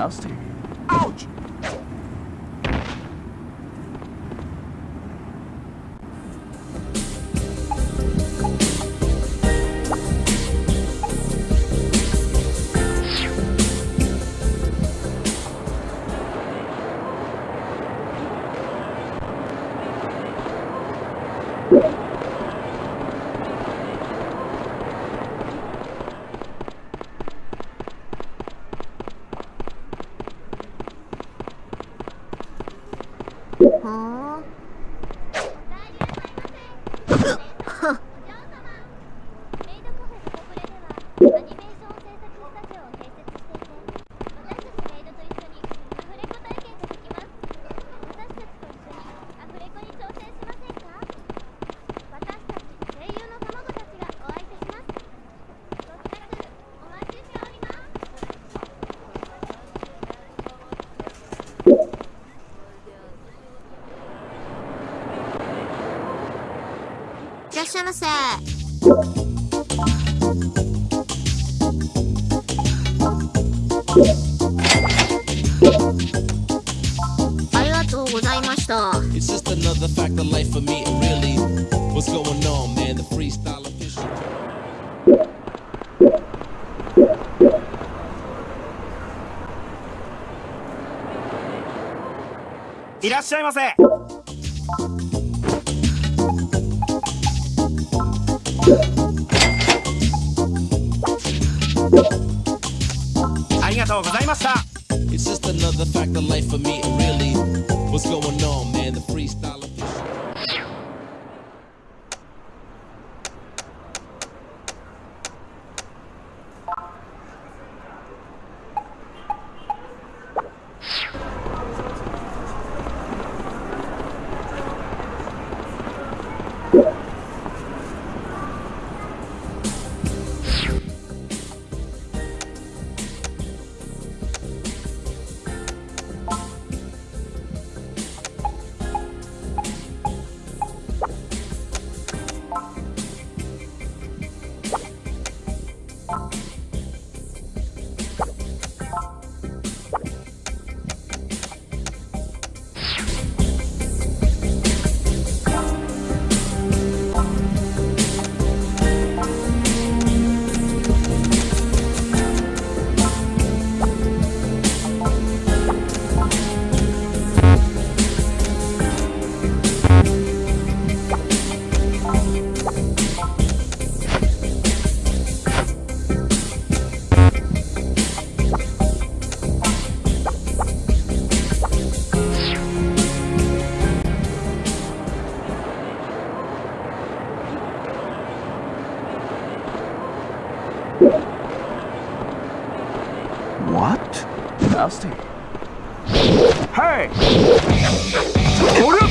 else to. Ouch! 哦いらっしゃいませありがとうございました It's just another fact of life for me, really. What's going on, man? The freestyle official. いらっしゃいませありがとうございました It's just another fact of life for me, really. What's going on, man? The freestyle What? Nasty. Hey! Hold up!